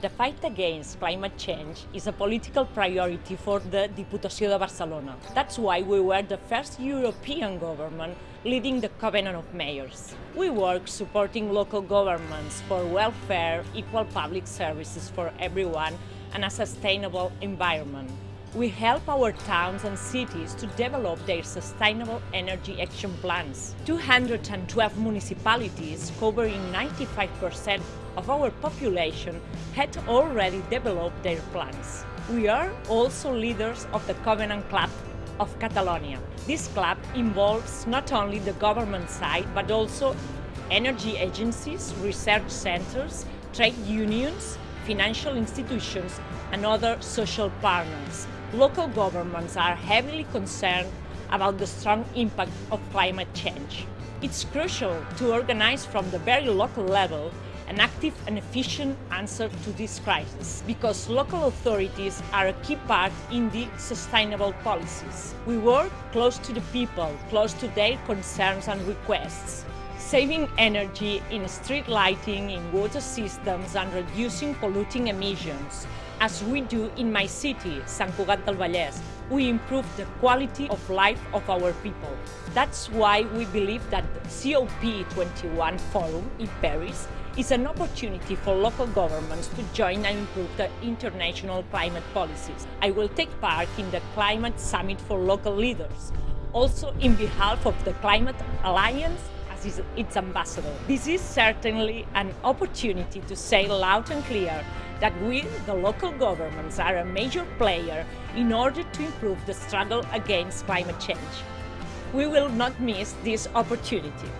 The fight against climate change is a political priority for the Diputació de Barcelona. That's why we were the first European government leading the Covenant of Mayors. We work supporting local governments for welfare, equal public services for everyone and a sustainable environment. We help our towns and cities to develop their sustainable energy action plans. 212 municipalities covering 95% of our population had already developed their plans. We are also leaders of the Covenant Club of Catalonia. This club involves not only the government side but also energy agencies, research centers, trade unions, financial institutions and other social partners local governments are heavily concerned about the strong impact of climate change. It's crucial to organize from the very local level an active and efficient answer to this crisis, because local authorities are a key part in the sustainable policies. We work close to the people, close to their concerns and requests, saving energy in street lighting, in water systems and reducing polluting emissions, as we do in my city, Sant Cugat del Vallès. We improve the quality of life of our people. That's why we believe that the COP21 Forum in Paris is an opportunity for local governments to join and improve the international climate policies. I will take part in the Climate Summit for Local Leaders, also in behalf of the Climate Alliance as its ambassador. This is certainly an opportunity to say loud and clear that we, the local governments, are a major player in order to improve the struggle against climate change. We will not miss this opportunity.